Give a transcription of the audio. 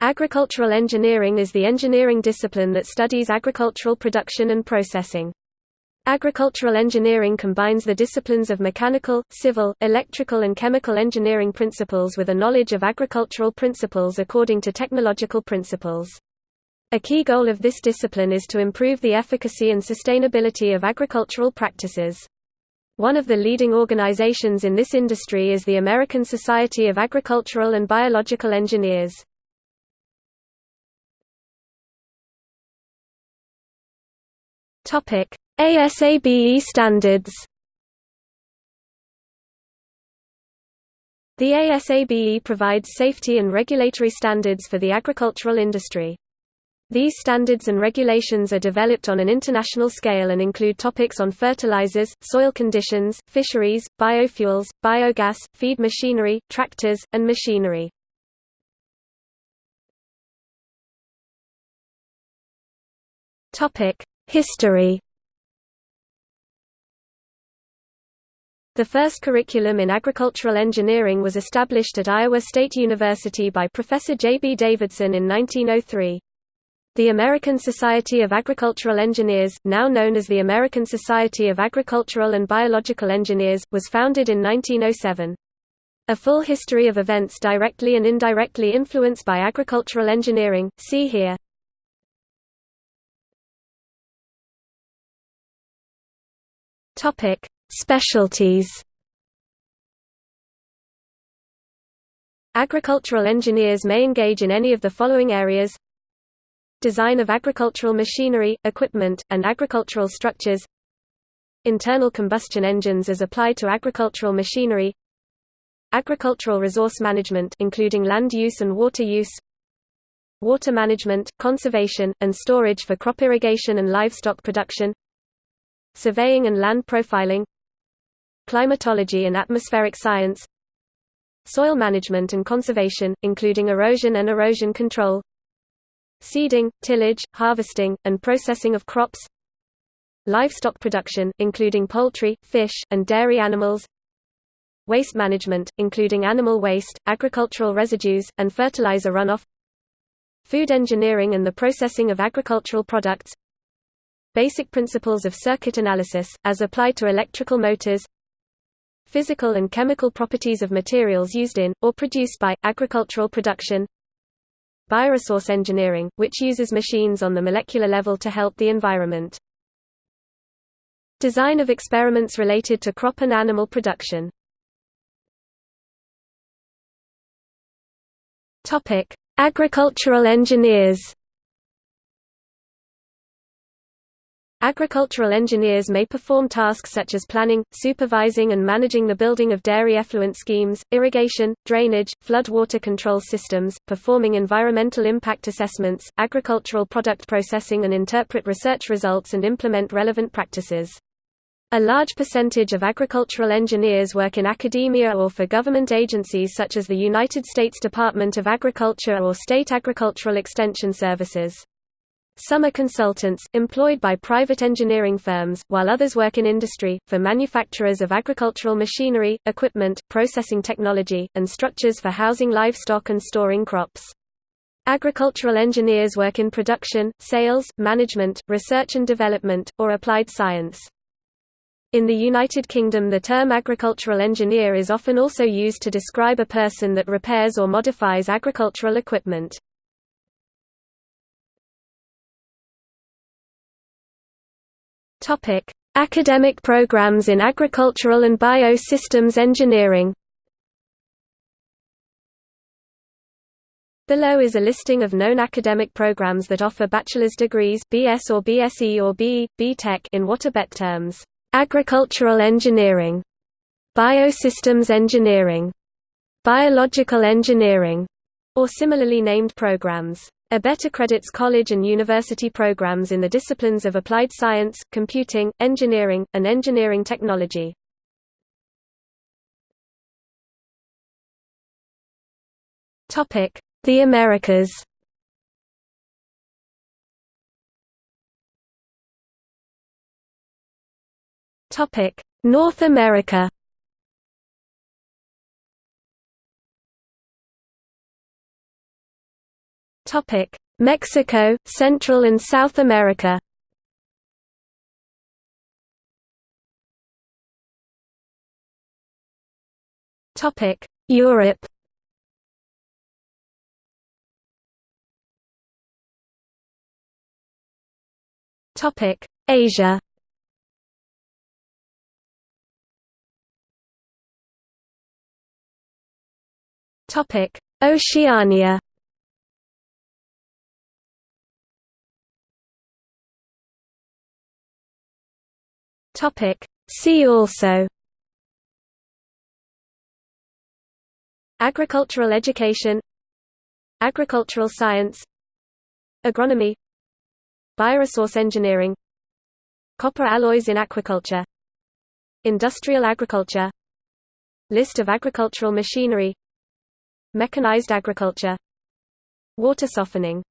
Agricultural engineering is the engineering discipline that studies agricultural production and processing. Agricultural engineering combines the disciplines of mechanical, civil, electrical and chemical engineering principles with a knowledge of agricultural principles according to technological principles. A key goal of this discipline is to improve the efficacy and sustainability of agricultural practices. One of the leading organizations in this industry is the American Society of Agricultural and Biological Engineers. Topic: ASABE standards. The ASABE provides safety and regulatory standards for the agricultural industry. These standards and regulations are developed on an international scale and include topics on fertilizers, soil conditions, fisheries, biofuels, biogas, feed machinery, tractors, and machinery. History The first curriculum in agricultural engineering was established at Iowa State University by Professor J. B. Davidson in 1903. The American Society of Agricultural Engineers, now known as the American Society of Agricultural and Biological Engineers, was founded in 1907. A full history of events directly and indirectly influenced by agricultural engineering, see here. Topic: Specialties. Agricultural engineers may engage in any of the following areas. Design of agricultural machinery, equipment, and agricultural structures. Internal combustion engines as applied to agricultural machinery. Agricultural resource management including land use and water use. Water management, conservation, and storage for crop irrigation and livestock production Surveying and land profiling Climatology and atmospheric science Soil management and conservation, including erosion and erosion control Seeding, tillage, harvesting, and processing of crops Livestock production, including poultry, fish, and dairy animals Waste management, including animal waste, agricultural residues, and fertilizer runoff Food engineering and the processing of agricultural products Basic principles of circuit analysis, as applied to electrical motors Physical and chemical properties of materials used in, or produced by, agricultural production Bioresource engineering, which uses machines on the molecular level to help the environment. Design of experiments related to crop and animal production Agricultural engineers Agricultural engineers may perform tasks such as planning, supervising and managing the building of dairy effluent schemes, irrigation, drainage, flood water control systems, performing environmental impact assessments, agricultural product processing and interpret research results and implement relevant practices. A large percentage of agricultural engineers work in academia or for government agencies such as the United States Department of Agriculture or state agricultural extension services. Some are consultants, employed by private engineering firms, while others work in industry, for manufacturers of agricultural machinery, equipment, processing technology, and structures for housing livestock and storing crops. Agricultural engineers work in production, sales, management, research and development, or applied science. In the United Kingdom the term agricultural engineer is often also used to describe a person that repairs or modifies agricultural equipment. Topic: Academic programs in agricultural and biosystems engineering. Below is a listing of known academic programs that offer bachelor's degrees BS or BSc or BE, in what ABET terms: agricultural engineering, biosystems engineering, biological engineering, or similarly named programs. ABET accredits college and university programs in the disciplines of applied science, computing, engineering, and engineering technology. The Americas North America Topic: Mexico, Central and South America. Topic: Europe. Topic: Asia. Topic: Oceania. Topic: See also Agricultural education Agricultural science Agronomy Bioresource engineering Copper alloys in aquaculture Industrial agriculture List of agricultural machinery Mechanized agriculture Water softening